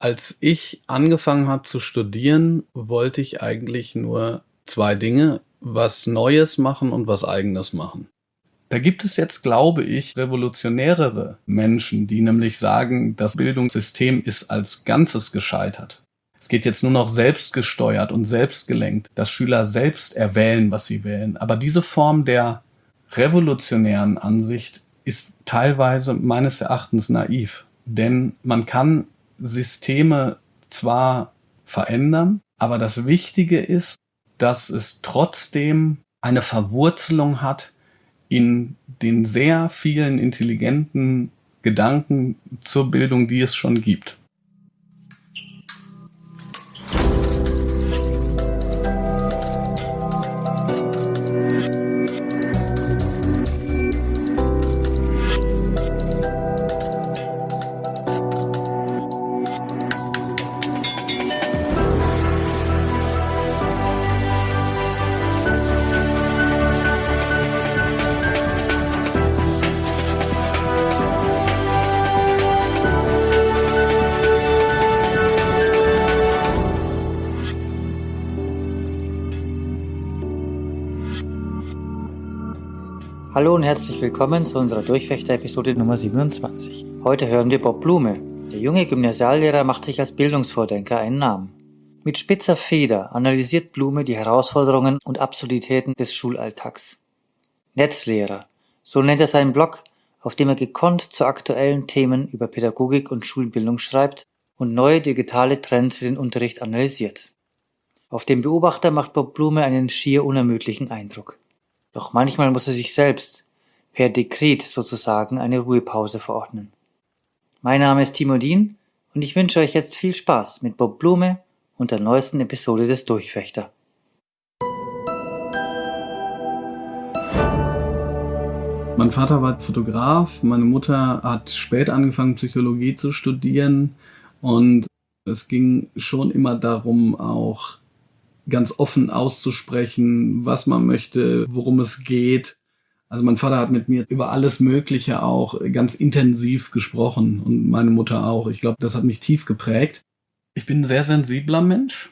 Als ich angefangen habe zu studieren, wollte ich eigentlich nur zwei Dinge, was Neues machen und was Eigenes machen. Da gibt es jetzt, glaube ich, revolutionärere Menschen, die nämlich sagen, das Bildungssystem ist als Ganzes gescheitert. Es geht jetzt nur noch selbstgesteuert und selbstgelenkt, dass Schüler selbst erwählen, was sie wählen. Aber diese Form der revolutionären Ansicht ist teilweise meines Erachtens naiv. Denn man kann Systeme zwar verändern, aber das Wichtige ist, dass es trotzdem eine Verwurzelung hat in den sehr vielen intelligenten Gedanken zur Bildung, die es schon gibt. Hallo und herzlich willkommen zu unserer Durchfechter-Episode Nummer 27. Heute hören wir Bob Blume. Der junge Gymnasiallehrer macht sich als Bildungsvordenker einen Namen. Mit spitzer Feder analysiert Blume die Herausforderungen und Absurditäten des Schulalltags. Netzlehrer, so nennt er seinen Blog, auf dem er gekonnt zu aktuellen Themen über Pädagogik und Schulbildung schreibt und neue digitale Trends für den Unterricht analysiert. Auf den Beobachter macht Bob Blume einen schier unermüdlichen Eindruck. Doch manchmal muss er sich selbst per Dekret sozusagen eine Ruhepause verordnen. Mein Name ist Timo Dien und ich wünsche euch jetzt viel Spaß mit Bob Blume und der neuesten Episode des Durchfechter. Mein Vater war Fotograf, meine Mutter hat spät angefangen, Psychologie zu studieren und es ging schon immer darum, auch ganz offen auszusprechen, was man möchte, worum es geht. Also mein Vater hat mit mir über alles Mögliche auch ganz intensiv gesprochen und meine Mutter auch. Ich glaube, das hat mich tief geprägt. Ich bin ein sehr sensibler Mensch,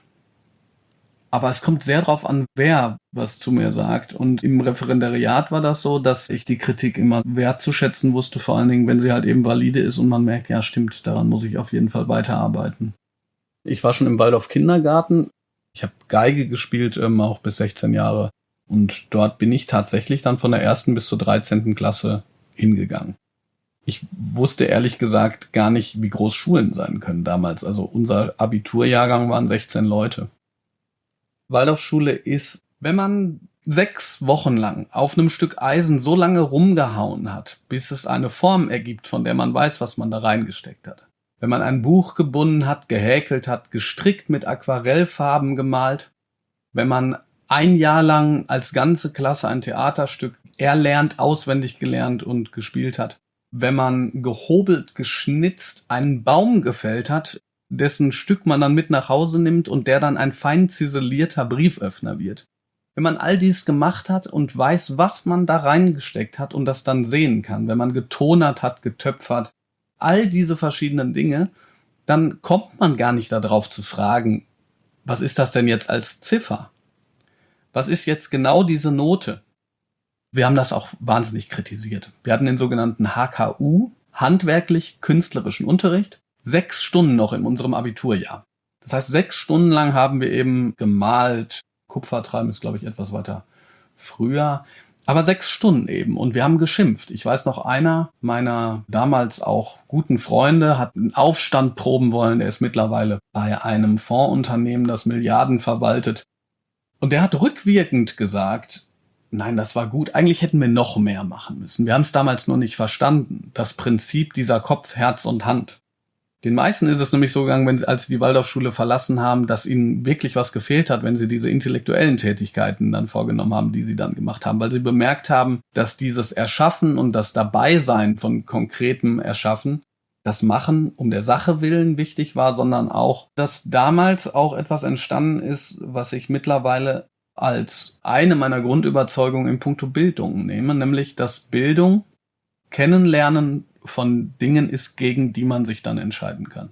aber es kommt sehr darauf an, wer was zu mir sagt. Und im Referendariat war das so, dass ich die Kritik immer wertzuschätzen wusste, vor allen Dingen, wenn sie halt eben valide ist und man merkt, ja stimmt, daran muss ich auf jeden Fall weiterarbeiten. Ich war schon im Waldorf Kindergarten ich habe Geige gespielt, ähm, auch bis 16 Jahre. Und dort bin ich tatsächlich dann von der ersten bis zur 13. Klasse hingegangen. Ich wusste ehrlich gesagt gar nicht, wie groß Schulen sein können damals. Also unser Abiturjahrgang waren 16 Leute. Waldorfschule ist, wenn man sechs Wochen lang auf einem Stück Eisen so lange rumgehauen hat, bis es eine Form ergibt, von der man weiß, was man da reingesteckt hat wenn man ein Buch gebunden hat, gehäkelt hat, gestrickt mit Aquarellfarben gemalt, wenn man ein Jahr lang als ganze Klasse ein Theaterstück erlernt, auswendig gelernt und gespielt hat, wenn man gehobelt, geschnitzt einen Baum gefällt hat, dessen Stück man dann mit nach Hause nimmt und der dann ein fein ziselierter Brieföffner wird. Wenn man all dies gemacht hat und weiß, was man da reingesteckt hat und das dann sehen kann, wenn man getonert hat, getöpfert, all diese verschiedenen Dinge, dann kommt man gar nicht darauf zu fragen, was ist das denn jetzt als Ziffer? Was ist jetzt genau diese Note? Wir haben das auch wahnsinnig kritisiert. Wir hatten den sogenannten HKU, handwerklich künstlerischen Unterricht, sechs Stunden noch in unserem Abiturjahr. Das heißt, sechs Stunden lang haben wir eben gemalt. Kupfertreiben ist, glaube ich, etwas weiter früher. Aber sechs Stunden eben. Und wir haben geschimpft. Ich weiß noch, einer meiner damals auch guten Freunde hat einen Aufstand proben wollen. Er ist mittlerweile bei einem Fondsunternehmen, das Milliarden verwaltet. Und der hat rückwirkend gesagt, nein, das war gut. Eigentlich hätten wir noch mehr machen müssen. Wir haben es damals nur nicht verstanden. Das Prinzip dieser Kopf, Herz und Hand. Den meisten ist es nämlich so gegangen, wenn sie, als sie die Waldorfschule verlassen haben, dass ihnen wirklich was gefehlt hat, wenn sie diese intellektuellen Tätigkeiten dann vorgenommen haben, die sie dann gemacht haben, weil sie bemerkt haben, dass dieses Erschaffen und das Dabeisein von konkretem Erschaffen, das Machen um der Sache willen wichtig war, sondern auch, dass damals auch etwas entstanden ist, was ich mittlerweile als eine meiner Grundüberzeugungen in puncto Bildung nehme, nämlich dass Bildung, Kennenlernen von Dingen ist, gegen die man sich dann entscheiden kann.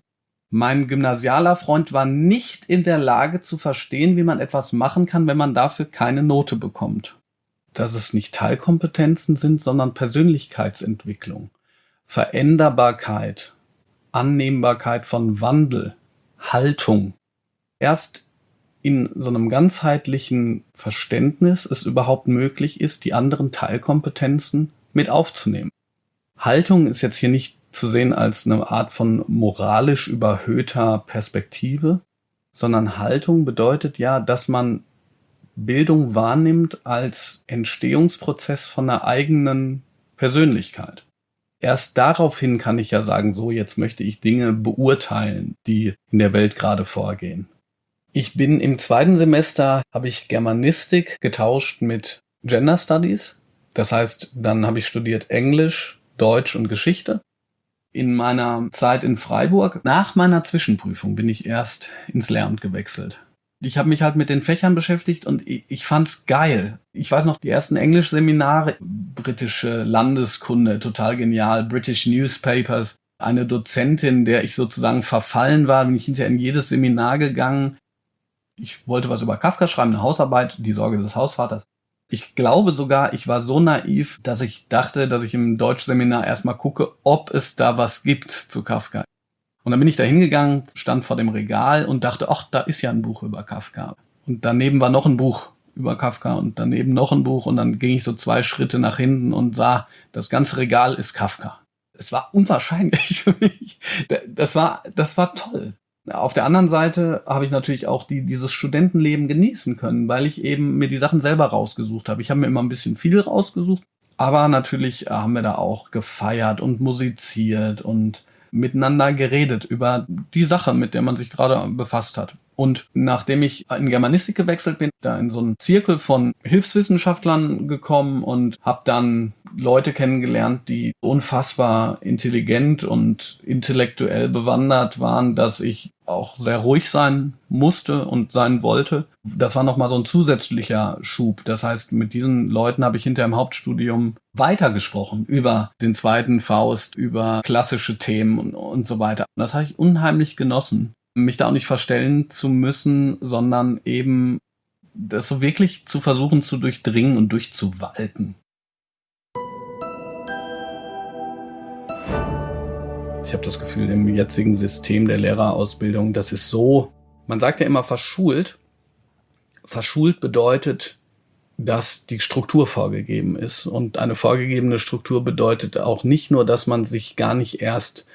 Mein gymnasialer Freund war nicht in der Lage zu verstehen, wie man etwas machen kann, wenn man dafür keine Note bekommt. Dass es nicht Teilkompetenzen sind, sondern Persönlichkeitsentwicklung, Veränderbarkeit, Annehmbarkeit von Wandel, Haltung. Erst in so einem ganzheitlichen Verständnis es überhaupt möglich ist, die anderen Teilkompetenzen mit aufzunehmen. Haltung ist jetzt hier nicht zu sehen als eine Art von moralisch überhöhter Perspektive, sondern Haltung bedeutet ja, dass man Bildung wahrnimmt als Entstehungsprozess von einer eigenen Persönlichkeit. Erst daraufhin kann ich ja sagen, so jetzt möchte ich Dinge beurteilen, die in der Welt gerade vorgehen. Ich bin im zweiten Semester, habe ich Germanistik getauscht mit Gender Studies. Das heißt, dann habe ich studiert Englisch, Deutsch und Geschichte in meiner Zeit in Freiburg, nach meiner Zwischenprüfung, bin ich erst ins Lehramt gewechselt. Ich habe mich halt mit den Fächern beschäftigt und ich, fand's geil. Ich weiß noch, die ersten Englischseminare, britische Landeskunde, total genial, British Newspapers, eine Dozentin, der ich sozusagen verfallen war, bin ich hinterher in jedes Seminar gegangen. Ich wollte was über Kafka schreiben, eine Hausarbeit, die Sorge des Hausvaters. Ich glaube sogar, ich war so naiv, dass ich dachte, dass ich im Deutschseminar erstmal gucke, ob es da was gibt zu Kafka. Und dann bin ich da hingegangen, stand vor dem Regal und dachte, ach, da ist ja ein Buch über Kafka. Und daneben war noch ein Buch über Kafka und daneben noch ein Buch und dann ging ich so zwei Schritte nach hinten und sah, das ganze Regal ist Kafka. Es war unwahrscheinlich für mich. Das war, das war toll. Auf der anderen Seite habe ich natürlich auch die, dieses Studentenleben genießen können, weil ich eben mir die Sachen selber rausgesucht habe. Ich habe mir immer ein bisschen viel rausgesucht, aber natürlich haben wir da auch gefeiert und musiziert und miteinander geredet über die Sache, mit der man sich gerade befasst hat. Und nachdem ich in Germanistik gewechselt bin, da in so einen Zirkel von Hilfswissenschaftlern gekommen und habe dann Leute kennengelernt, die unfassbar intelligent und intellektuell bewandert waren, dass ich auch sehr ruhig sein musste und sein wollte. Das war nochmal so ein zusätzlicher Schub. Das heißt, mit diesen Leuten habe ich hinter im Hauptstudium weitergesprochen über den zweiten Faust, über klassische Themen und, und so weiter. Und das habe ich unheimlich genossen mich da auch nicht verstellen zu müssen, sondern eben das so wirklich zu versuchen zu durchdringen und durchzuwalten. Ich habe das Gefühl, im jetzigen System der Lehrerausbildung, das ist so, man sagt ja immer verschult. Verschult bedeutet, dass die Struktur vorgegeben ist. Und eine vorgegebene Struktur bedeutet auch nicht nur, dass man sich gar nicht erst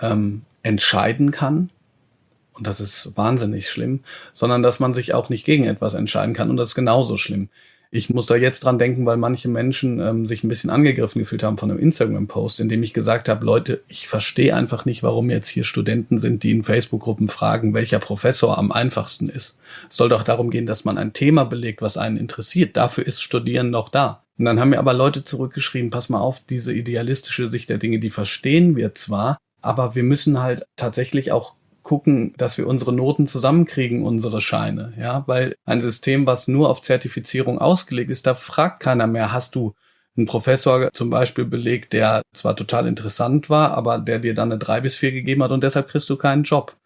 ähm, entscheiden kann, und das ist wahnsinnig schlimm, sondern dass man sich auch nicht gegen etwas entscheiden kann und das ist genauso schlimm. Ich muss da jetzt dran denken, weil manche Menschen ähm, sich ein bisschen angegriffen gefühlt haben von einem Instagram-Post, in dem ich gesagt habe, Leute, ich verstehe einfach nicht, warum jetzt hier Studenten sind, die in Facebook-Gruppen fragen, welcher Professor am einfachsten ist. Es soll doch darum gehen, dass man ein Thema belegt, was einen interessiert. Dafür ist Studieren doch da. Und dann haben mir aber Leute zurückgeschrieben, pass mal auf, diese idealistische Sicht der Dinge, die verstehen wir zwar, aber wir müssen halt tatsächlich auch gucken, dass wir unsere Noten zusammenkriegen, unsere Scheine, ja, weil ein System, was nur auf Zertifizierung ausgelegt ist, da fragt keiner mehr, hast du einen Professor zum Beispiel belegt, der zwar total interessant war, aber der dir dann eine drei bis vier gegeben hat und deshalb kriegst du keinen Job.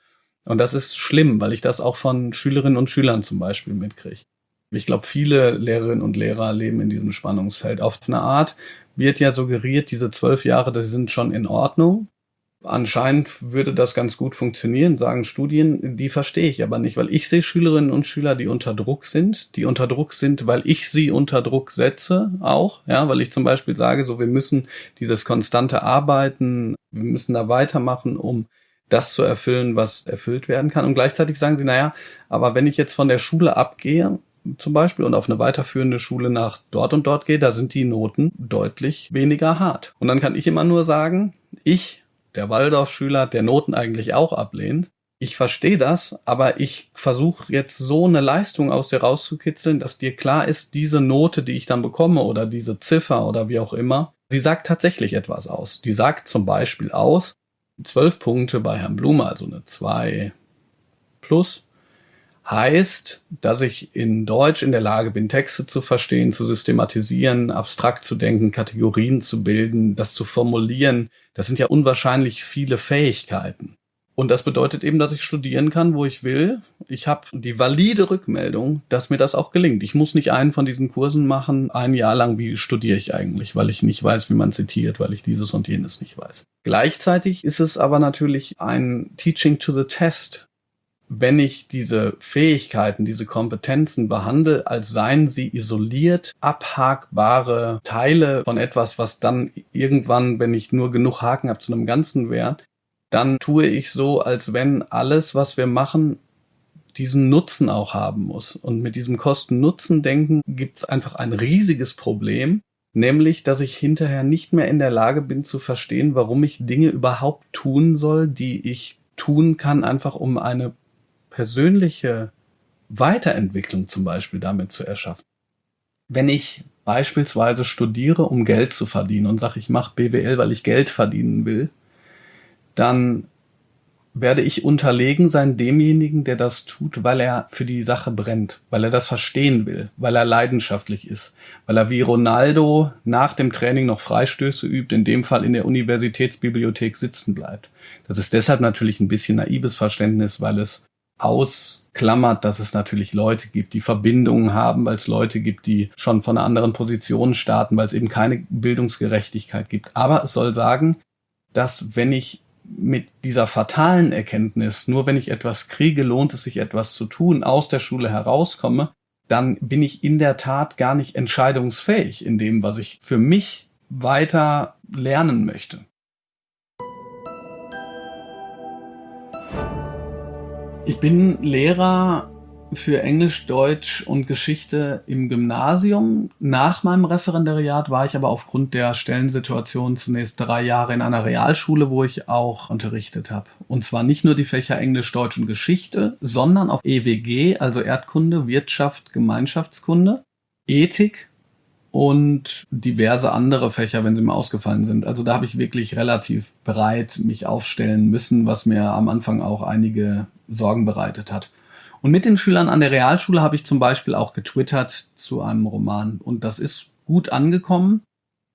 Und das ist schlimm, weil ich das auch von Schülerinnen und Schülern zum Beispiel mitkriege. Ich glaube, viele Lehrerinnen und Lehrer leben in diesem Spannungsfeld. Auf eine Art wird ja suggeriert, diese zwölf Jahre, das sind schon in Ordnung. Anscheinend würde das ganz gut funktionieren, sagen Studien. Die verstehe ich aber nicht, weil ich sehe Schülerinnen und Schüler, die unter Druck sind, die unter Druck sind, weil ich sie unter Druck setze auch, ja, weil ich zum Beispiel sage, so wir müssen dieses konstante Arbeiten, wir müssen da weitermachen, um das zu erfüllen, was erfüllt werden kann. Und gleichzeitig sagen sie, naja, aber wenn ich jetzt von der Schule abgehe, zum Beispiel und auf eine weiterführende Schule nach dort und dort gehe, da sind die Noten deutlich weniger hart. Und dann kann ich immer nur sagen, ich der Waldorfschüler, der Noten eigentlich auch ablehnt. Ich verstehe das, aber ich versuche jetzt so eine Leistung aus dir rauszukitzeln, dass dir klar ist, diese Note, die ich dann bekomme oder diese Ziffer oder wie auch immer, die sagt tatsächlich etwas aus. Die sagt zum Beispiel aus, zwölf Punkte bei Herrn Blume, also eine zwei plus, heißt, dass ich in Deutsch in der Lage bin, Texte zu verstehen, zu systematisieren, abstrakt zu denken, Kategorien zu bilden, das zu formulieren, das sind ja unwahrscheinlich viele Fähigkeiten. Und das bedeutet eben, dass ich studieren kann, wo ich will. Ich habe die valide Rückmeldung, dass mir das auch gelingt. Ich muss nicht einen von diesen Kursen machen, ein Jahr lang, wie studiere ich eigentlich, weil ich nicht weiß, wie man zitiert, weil ich dieses und jenes nicht weiß. Gleichzeitig ist es aber natürlich ein Teaching to the Test. Wenn ich diese Fähigkeiten, diese Kompetenzen behandle, als seien sie isoliert abhakbare Teile von etwas, was dann irgendwann, wenn ich nur genug Haken habe, zu einem Ganzen wert, dann tue ich so, als wenn alles, was wir machen, diesen Nutzen auch haben muss. Und mit diesem Kosten-Nutzen-Denken gibt es einfach ein riesiges Problem, nämlich, dass ich hinterher nicht mehr in der Lage bin zu verstehen, warum ich Dinge überhaupt tun soll, die ich tun kann, einfach um eine persönliche Weiterentwicklung zum Beispiel damit zu erschaffen. Wenn ich beispielsweise studiere, um Geld zu verdienen und sage, ich mache BWL, weil ich Geld verdienen will, dann werde ich unterlegen sein demjenigen, der das tut, weil er für die Sache brennt, weil er das verstehen will, weil er leidenschaftlich ist, weil er wie Ronaldo nach dem Training noch Freistöße übt, in dem Fall in der Universitätsbibliothek sitzen bleibt. Das ist deshalb natürlich ein bisschen naives Verständnis, weil es ausklammert, dass es natürlich Leute gibt, die Verbindungen haben, weil es Leute gibt, die schon von einer anderen Position starten, weil es eben keine Bildungsgerechtigkeit gibt. Aber es soll sagen, dass wenn ich mit dieser fatalen Erkenntnis, nur wenn ich etwas kriege, lohnt es sich etwas zu tun, aus der Schule herauskomme, dann bin ich in der Tat gar nicht entscheidungsfähig in dem, was ich für mich weiter lernen möchte. Ich bin Lehrer für Englisch, Deutsch und Geschichte im Gymnasium. Nach meinem Referendariat war ich aber aufgrund der Stellensituation zunächst drei Jahre in einer Realschule, wo ich auch unterrichtet habe. Und zwar nicht nur die Fächer Englisch, Deutsch und Geschichte, sondern auch EWG, also Erdkunde, Wirtschaft, Gemeinschaftskunde, Ethik und diverse andere Fächer, wenn sie mal ausgefallen sind. Also da habe ich wirklich relativ breit mich aufstellen müssen, was mir am Anfang auch einige Sorgen bereitet hat. Und mit den Schülern an der Realschule habe ich zum Beispiel auch getwittert zu einem Roman. Und das ist gut angekommen.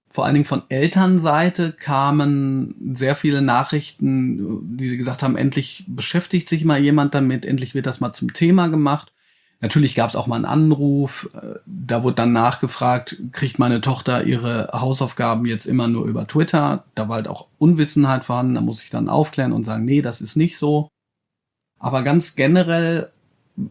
Vor allen Dingen von Elternseite kamen sehr viele Nachrichten, die gesagt haben, endlich beschäftigt sich mal jemand damit, endlich wird das mal zum Thema gemacht. Natürlich gab es auch mal einen Anruf, da wurde dann nachgefragt, kriegt meine Tochter ihre Hausaufgaben jetzt immer nur über Twitter? Da war halt auch Unwissenheit vorhanden, da muss ich dann aufklären und sagen, nee, das ist nicht so. Aber ganz generell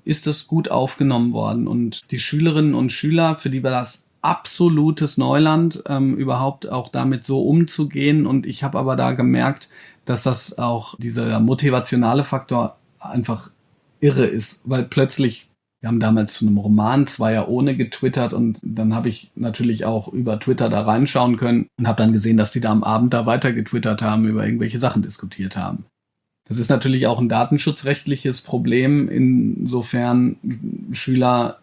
ist es gut aufgenommen worden. Und die Schülerinnen und Schüler, für die war das absolutes Neuland, ähm, überhaupt auch damit so umzugehen. Und ich habe aber da gemerkt, dass das auch dieser motivationale Faktor einfach irre ist, weil plötzlich, wir haben damals zu einem Roman Zweier ohne getwittert und dann habe ich natürlich auch über Twitter da reinschauen können und habe dann gesehen, dass die da am Abend da weiter getwittert haben, über irgendwelche Sachen diskutiert haben. Das ist natürlich auch ein datenschutzrechtliches Problem, insofern Schüler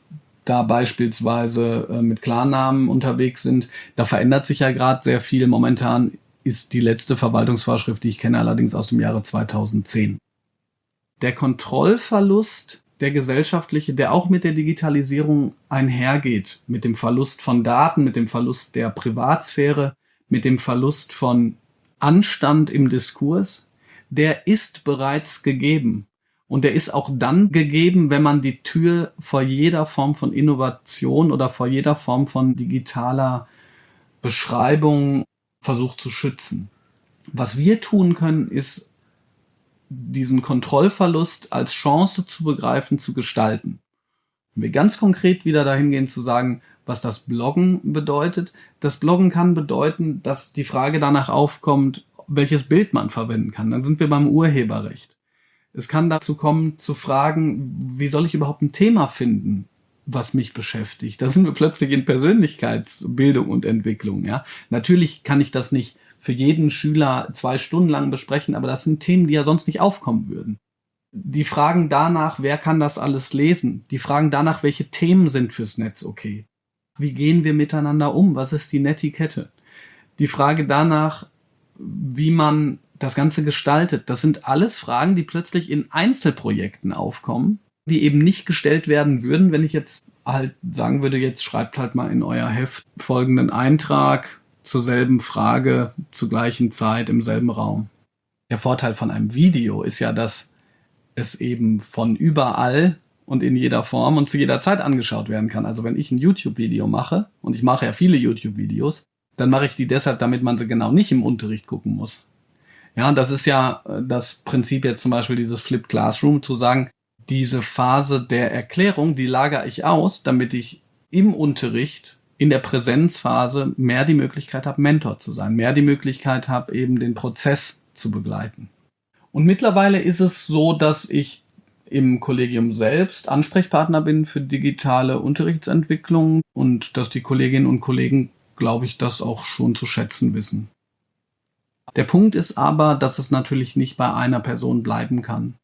da beispielsweise äh, mit Klarnamen unterwegs sind. Da verändert sich ja gerade sehr viel. Momentan ist die letzte Verwaltungsvorschrift, die ich kenne, allerdings aus dem Jahre 2010. Der Kontrollverlust, der gesellschaftliche, der auch mit der Digitalisierung einhergeht, mit dem Verlust von Daten, mit dem Verlust der Privatsphäre, mit dem Verlust von Anstand im Diskurs, der ist bereits gegeben. Und der ist auch dann gegeben, wenn man die Tür vor jeder Form von Innovation oder vor jeder Form von digitaler Beschreibung versucht zu schützen. Was wir tun können, ist diesen Kontrollverlust als Chance zu begreifen, zu gestalten. Wenn wir ganz konkret wieder dahin gehen zu sagen, was das Bloggen bedeutet. Das Bloggen kann bedeuten, dass die Frage danach aufkommt, welches Bild man verwenden kann. Dann sind wir beim Urheberrecht. Es kann dazu kommen, zu fragen, wie soll ich überhaupt ein Thema finden, was mich beschäftigt. Da sind wir plötzlich in Persönlichkeitsbildung und Entwicklung. Ja, natürlich kann ich das nicht für jeden Schüler zwei Stunden lang besprechen, aber das sind Themen, die ja sonst nicht aufkommen würden. Die Fragen danach, wer kann das alles lesen? Die Fragen danach, welche Themen sind fürs Netz okay? Wie gehen wir miteinander um? Was ist die Netiquette? Die Frage danach, wie man das Ganze gestaltet. Das sind alles Fragen, die plötzlich in Einzelprojekten aufkommen, die eben nicht gestellt werden würden, wenn ich jetzt halt sagen würde, jetzt schreibt halt mal in euer Heft folgenden Eintrag zur selben Frage, zur gleichen Zeit, im selben Raum. Der Vorteil von einem Video ist ja, dass es eben von überall und in jeder Form und zu jeder Zeit angeschaut werden kann. Also wenn ich ein YouTube-Video mache, und ich mache ja viele YouTube-Videos, dann mache ich die deshalb, damit man sie genau nicht im Unterricht gucken muss. Ja, und das ist ja äh, das Prinzip jetzt zum Beispiel dieses Flipped Classroom, zu sagen, diese Phase der Erklärung, die lagere ich aus, damit ich im Unterricht in der Präsenzphase mehr die Möglichkeit habe, Mentor zu sein, mehr die Möglichkeit habe, eben den Prozess zu begleiten. Und mittlerweile ist es so, dass ich im Kollegium selbst Ansprechpartner bin für digitale Unterrichtsentwicklung und dass die Kolleginnen und Kollegen, glaube ich, das auch schon zu schätzen wissen. Der Punkt ist aber, dass es natürlich nicht bei einer Person bleiben kann.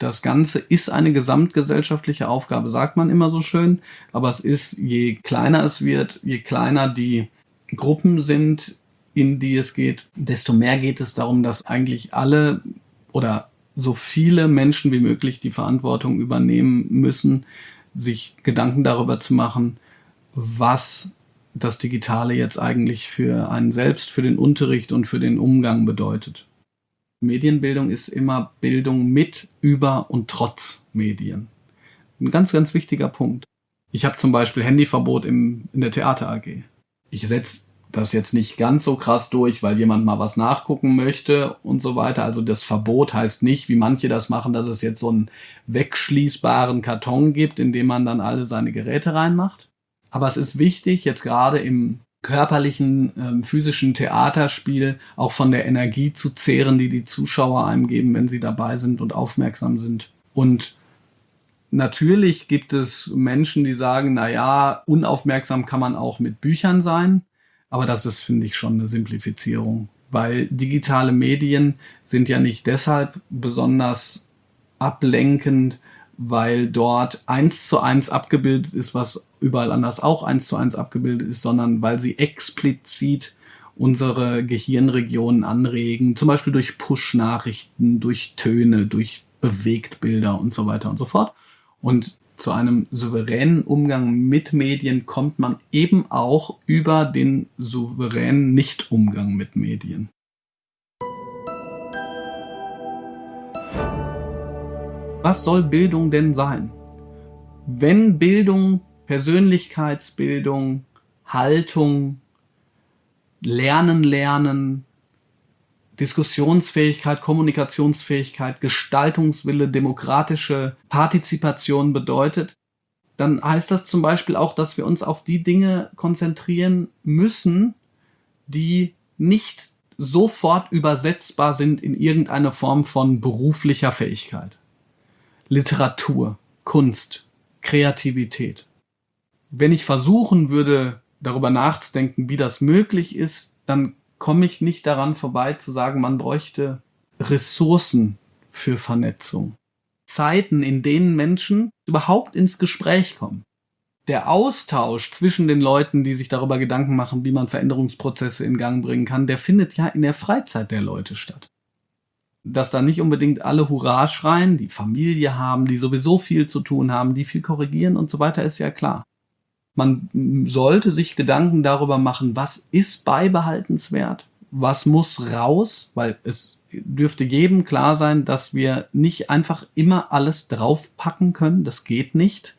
Das Ganze ist eine gesamtgesellschaftliche Aufgabe, sagt man immer so schön, aber es ist, je kleiner es wird, je kleiner die Gruppen sind, in die es geht, desto mehr geht es darum, dass eigentlich alle oder so viele Menschen wie möglich die Verantwortung übernehmen müssen, sich Gedanken darüber zu machen, was das Digitale jetzt eigentlich für einen selbst, für den Unterricht und für den Umgang bedeutet. Medienbildung ist immer Bildung mit, über und trotz Medien. Ein ganz, ganz wichtiger Punkt. Ich habe zum Beispiel Handyverbot im, in der Theater AG. Ich setze das jetzt nicht ganz so krass durch, weil jemand mal was nachgucken möchte und so weiter. Also das Verbot heißt nicht, wie manche das machen, dass es jetzt so einen wegschließbaren Karton gibt, in dem man dann alle seine Geräte reinmacht. Aber es ist wichtig, jetzt gerade im körperlichen, ähm, physischen Theaterspiel auch von der Energie zu zehren, die die Zuschauer einem geben, wenn sie dabei sind und aufmerksam sind. Und natürlich gibt es Menschen, die sagen, na ja, unaufmerksam kann man auch mit Büchern sein. Aber das ist, finde ich, schon eine Simplifizierung, weil digitale Medien sind ja nicht deshalb besonders ablenkend, weil dort eins zu eins abgebildet ist, was überall anders auch eins zu eins abgebildet ist, sondern weil sie explizit unsere Gehirnregionen anregen, zum Beispiel durch Push-Nachrichten, durch Töne, durch Bewegtbilder und so weiter und so fort. Und zu einem souveränen Umgang mit Medien kommt man eben auch über den souveränen Nicht-Umgang mit Medien. Was soll Bildung denn sein? Wenn Bildung, Persönlichkeitsbildung, Haltung, Lernen, Lernen, Diskussionsfähigkeit, Kommunikationsfähigkeit, Gestaltungswille, demokratische Partizipation bedeutet, dann heißt das zum Beispiel auch, dass wir uns auf die Dinge konzentrieren müssen, die nicht sofort übersetzbar sind in irgendeine Form von beruflicher Fähigkeit. Literatur, Kunst, Kreativität. Wenn ich versuchen würde, darüber nachzudenken, wie das möglich ist, dann komme ich nicht daran vorbei zu sagen, man bräuchte Ressourcen für Vernetzung. Zeiten, in denen Menschen überhaupt ins Gespräch kommen. Der Austausch zwischen den Leuten, die sich darüber Gedanken machen, wie man Veränderungsprozesse in Gang bringen kann, der findet ja in der Freizeit der Leute statt. Dass da nicht unbedingt alle Hurra schreien, die Familie haben, die sowieso viel zu tun haben, die viel korrigieren und so weiter, ist ja klar. Man sollte sich Gedanken darüber machen, was ist beibehaltenswert, was muss raus, weil es dürfte jedem klar sein, dass wir nicht einfach immer alles draufpacken können. Das geht nicht.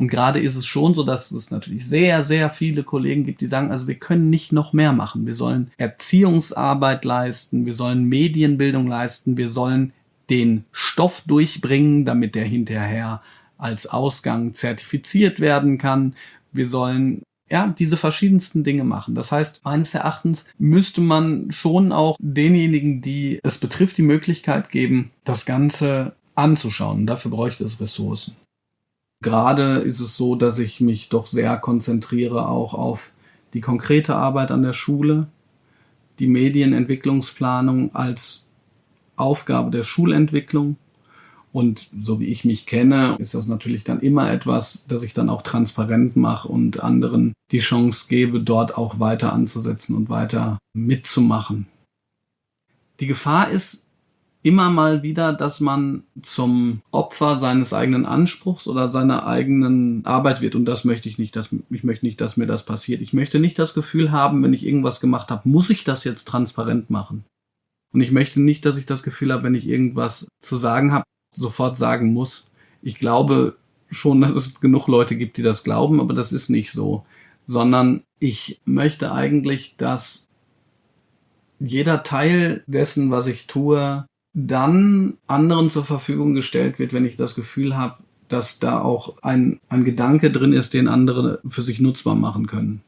Und gerade ist es schon so, dass es natürlich sehr, sehr viele Kollegen gibt, die sagen, also wir können nicht noch mehr machen. Wir sollen Erziehungsarbeit leisten, wir sollen Medienbildung leisten, wir sollen den Stoff durchbringen, damit der hinterher als Ausgang zertifiziert werden kann. Wir sollen ja, diese verschiedensten Dinge machen. Das heißt, meines Erachtens müsste man schon auch denjenigen, die es betrifft, die Möglichkeit geben, das Ganze anzuschauen. Dafür bräuchte es Ressourcen. Gerade ist es so, dass ich mich doch sehr konzentriere auch auf die konkrete Arbeit an der Schule, die Medienentwicklungsplanung als Aufgabe der Schulentwicklung und so wie ich mich kenne, ist das natürlich dann immer etwas, das ich dann auch transparent mache und anderen die Chance gebe, dort auch weiter anzusetzen und weiter mitzumachen. Die Gefahr ist immer mal wieder, dass man zum Opfer seines eigenen Anspruchs oder seiner eigenen Arbeit wird. Und das möchte ich nicht, dass, ich möchte nicht, dass mir das passiert. Ich möchte nicht das Gefühl haben, wenn ich irgendwas gemacht habe, muss ich das jetzt transparent machen. Und ich möchte nicht, dass ich das Gefühl habe, wenn ich irgendwas zu sagen habe, sofort sagen muss. Ich glaube schon, dass es genug Leute gibt, die das glauben, aber das ist nicht so. Sondern ich möchte eigentlich, dass jeder Teil dessen, was ich tue, dann anderen zur Verfügung gestellt wird, wenn ich das Gefühl habe, dass da auch ein, ein Gedanke drin ist, den andere für sich nutzbar machen können.